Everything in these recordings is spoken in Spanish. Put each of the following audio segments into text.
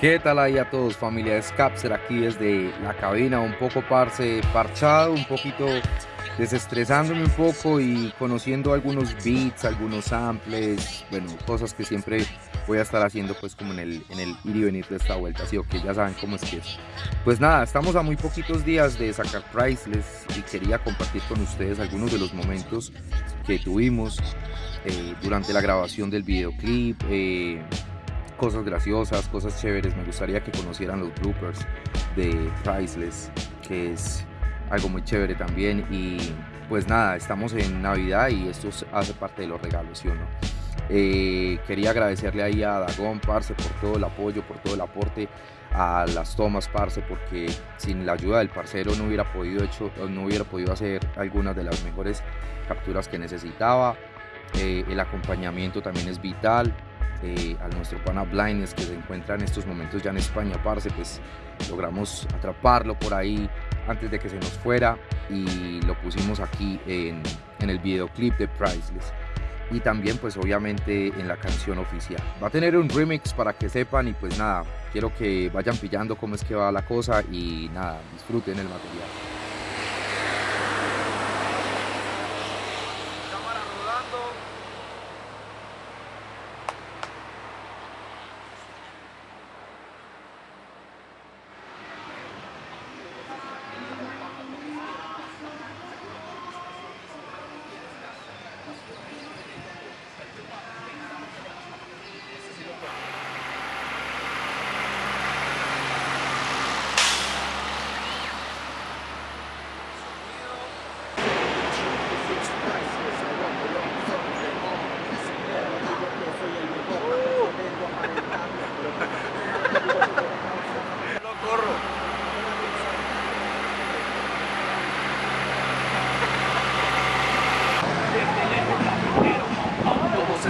¿Qué tal ahí a todos familia de Scapser aquí desde la cabina un poco parce parchado, un poquito desestresándome un poco y conociendo algunos beats, algunos samples, bueno, cosas que siempre voy a estar haciendo pues como en el, ir y venir de esta vuelta, así que ya saben cómo es que es. Pues nada, estamos a muy poquitos días de sacar Priceless y quería compartir con ustedes algunos de los momentos que tuvimos eh, durante la grabación del videoclip, eh, cosas graciosas, cosas chéveres, me gustaría que conocieran los bloopers de Priceless, que es algo muy chévere también y pues nada, estamos en Navidad y esto hace parte de los regalos, ¿sí o no? Eh, quería agradecerle ahí a Dagón, Parce, por todo el apoyo, por todo el aporte a las tomas, Parce, porque sin la ayuda del parcero no hubiera podido, hecho, no hubiera podido hacer algunas de las mejores capturas que necesitaba. Eh, el acompañamiento también es vital. Eh, a nuestro pana Blindness que se encuentra en estos momentos ya en España, parce, pues logramos atraparlo por ahí antes de que se nos fuera y lo pusimos aquí en, en el videoclip de Priceless y también pues obviamente en la canción oficial. Va a tener un remix para que sepan y pues nada, quiero que vayan pillando cómo es que va la cosa y nada, disfruten el material.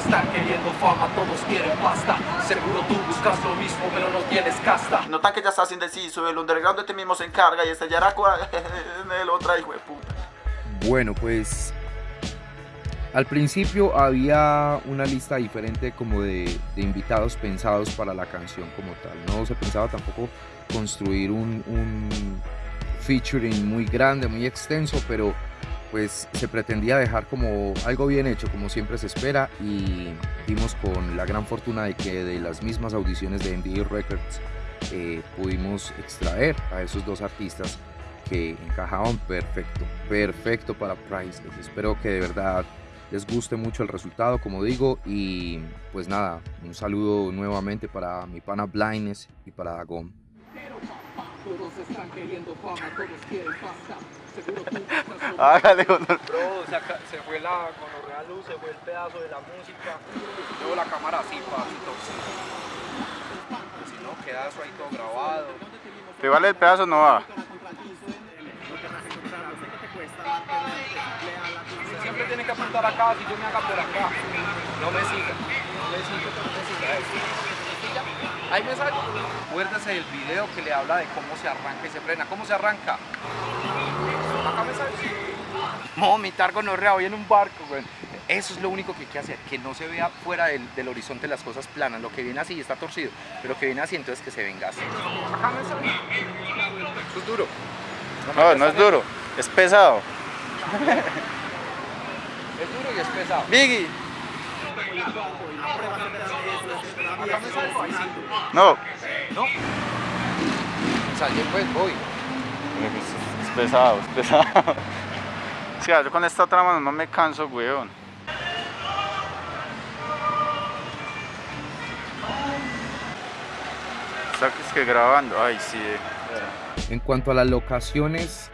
están queriendo fama, todos quieren pasta Seguro tú buscas lo mismo, pero no tienes casta. Notan que ya estás indeciso, el underground de ti mismo se encarga Y este Yaraco en el otro hijo de puta. Bueno, pues al principio había una lista diferente como de, de, invitados pensados para la canción como tal. No se pensaba tampoco construir un, un featuring muy grande, muy extenso, pero pues se pretendía dejar como algo bien hecho, como siempre se espera, y dimos con la gran fortuna de que de las mismas audiciones de NBA Records eh, pudimos extraer a esos dos artistas que encajaban perfecto, perfecto para Priceless. Espero que de verdad les guste mucho el resultado, como digo, y pues nada, un saludo nuevamente para mi pana Blindness y para Dagón. Todos están queriendo fama, todos quieren pasta. Seguro tú Hágale, honor. Bro, se, acá- se fue la gonorrea luz, se fue el pedazo de la música. Luego la cámara así, papito. Si no, queda eso ahí todo grabado. Te vale el pedazo, no va. Usted siempre tiene que apuntar acá, si yo me haga por acá. No me siga, no me siga, no me siga. Eso. Ahí me sale. Acuérdese del video que le habla de cómo se arranca y se frena. ¿Cómo se arranca? Acá me sale. No, vomitar gonorrea hoy en un barco, güey. Eso es lo único que hay que hacer, que no se vea fuera del, del horizonte las cosas planas. Lo que viene así está torcido, pero lo que viene así entonces que se venga así. Acá me sale. Eso es duro. No, no es duro, es pesado. Es duro y es pesado. Biggie. Acá me sale. Ahí sí. No. No. Sale pues, voy. Es pesado, es pesado. Sí, yo con esta otra mano no me canso, weón. Estás que grabando. Ay, sí. eh. En cuanto a las locaciones,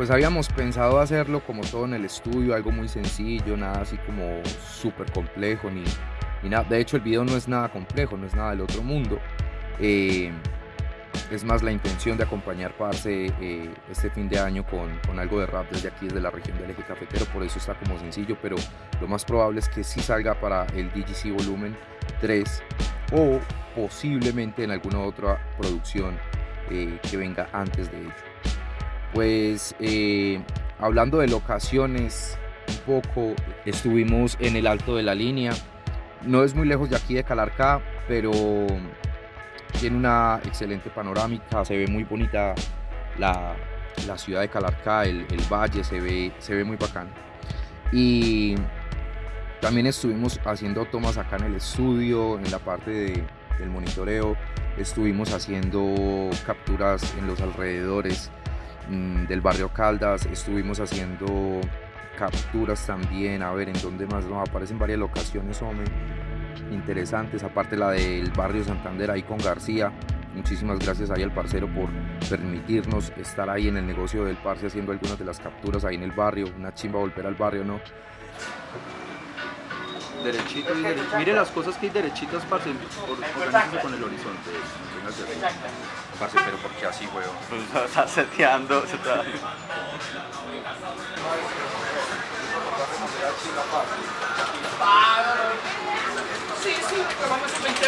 pues habíamos pensado hacerlo como todo en el estudio, algo muy sencillo, nada así como súper complejo, ni, nada. De hecho, el video no es nada complejo, no es nada del otro mundo. Eh, es más la intención de acompañar Parce eh, este fin de año con, con algo de rap desde aquí, desde la región del eje cafetero, por eso está como sencillo, pero lo más probable es que sí salga para el DGC Volumen 3 o posiblemente en alguna otra producción eh, que venga antes de ello. Pues eh, hablando de locaciones, un poco estuvimos en el alto de la línea, no es muy lejos de aquí de Calarcá, pero tiene una excelente panorámica, se ve muy bonita la, la ciudad de Calarcá, el, el, valle, se ve, se ve muy bacán. Y también estuvimos haciendo tomas acá en el estudio, en la parte de, del monitoreo, estuvimos haciendo capturas en los alrededores del barrio Caldas, estuvimos haciendo capturas también, a ver en dónde más nos aparecen varias locaciones, hombre, interesantes, aparte la del barrio Santander ahí con García, muchísimas gracias ahí al parcero por permitirnos estar ahí en el negocio del parce haciendo algunas de las capturas ahí en el barrio, una chimba volver al barrio, ¿no? Derechito y derechito. Mire las cosas que hay derechitas, parce, organícese con el horizonte. Parce, pero ¿por qué así, weón? Pues está seteando, se está... Sí, sí, vamos a 20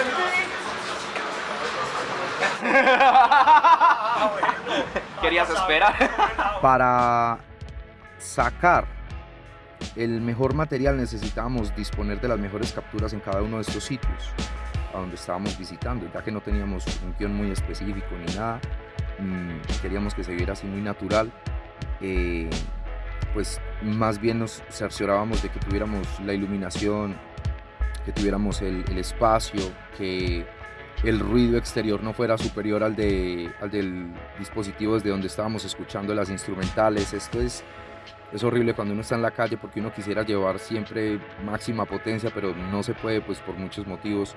Querías esperar. Para sacar el mejor material necesitábamos disponer de las mejores capturas en cada uno de estos sitios a donde estábamos visitando, ya que no teníamos un guion muy específico ni nada, mmm, queríamos que se viera así muy natural, eh, pues más bien nos cerciorábamos de que tuviéramos la iluminación, que tuviéramos el, el espacio, que el ruido exterior no fuera superior al, de, al del dispositivo desde donde estábamos escuchando las instrumentales. Esto es, es horrible cuando uno está en la calle porque uno quisiera llevar siempre máxima potencia, pero no se puede pues por muchos motivos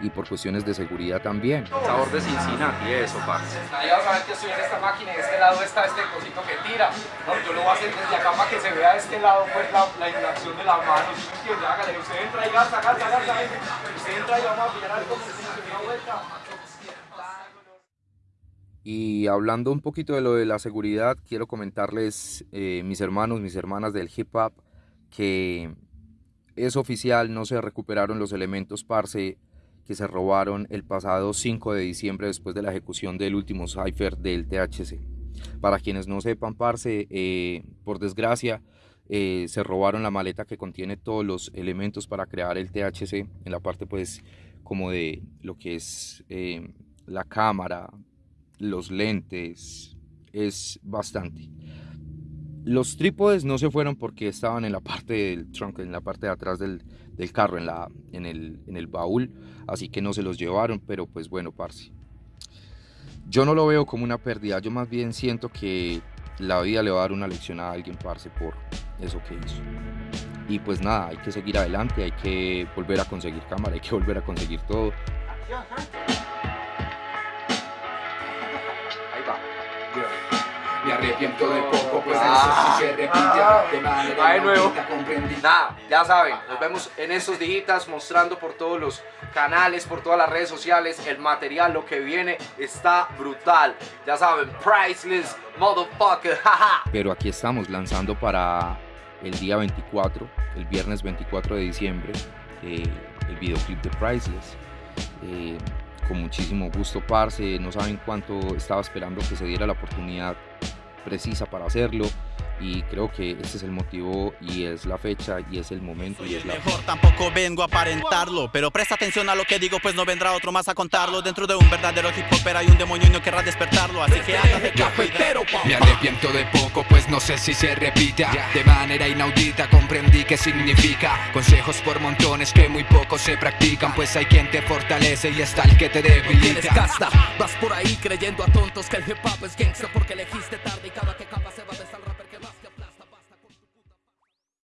y por cuestiones de seguridad también. Sabor de Cincinnati, eso, parce. Nadie va a saber que estoy en esta máquina y de este lado está este cosito que tira. No, yo lo voy a hacer desde acá para que se vea de este lado pues la, la inacción de las manos. ¿Sí me entiende? Hágale, usted entra y gasta, gasta, gasta. Usted entra y vamos a pillar algo como una vuelta. Y hablando un poquito de lo de la seguridad, quiero comentarles, eh, mis hermanos, mis hermanas del hip hop, que es oficial, no se recuperaron los elementos parce que se robaron el pasado 5 de diciembre después de la ejecución del último cipher del THC. Para quienes no sepan, parce, eh, por desgracia, eh, se robaron la maleta que contiene todos los elementos para crear el THC en la parte pues como de lo que es eh, la cámara, los lentes, es bastante. Los trípodes no se fueron porque estaban en la parte del trunk, en la parte de atrás del, del carro, en, la, en, el, en el baúl, así que no se los llevaron, pero pues bueno, parce. Yo no lo veo como una pérdida, yo más bien siento que la vida le va a dar una lección a alguien, parce, por eso que hizo. Y pues nada, hay que seguir adelante, hay que volver a conseguir cámara, hay que volver a conseguir todo. Ahí arrepiento de poco, pues Ah. eso sí se repite. De manera Va de nuevo. Nada, ya saben, nos vemos en estos días mostrando por todos los canales, por todas las redes sociales, el material, lo que viene está brutal. Ya saben, priceless, motherfucker, jaja. Pero aquí estamos lanzando para el día 24, el viernes 24 de diciembre, eh, el videoclip de Priceless. Eh, con muchísimo gusto, parce. No saben cuánto estaba esperando que se diera la oportunidad precisa para hacerlo. Y creo que este es el motivo y es la fecha y es el momento y es la Mejor tampoco vengo a aparentarlo Pero presta atención a lo que digo pues no vendrá otro más a contarlo Dentro de un verdadero hip hopper hay un demonio y no querrá despertarlo Así que hágase capo y Me arrepiento de poco, pues no sé si se repita. De manera inaudita comprendí qué significa. Consejos por montones que muy pocos se practican. Pues hay quien te fortalece y está el que te debilita. Vas por ahí creyendo a tontos que el hip hop es gangsta porque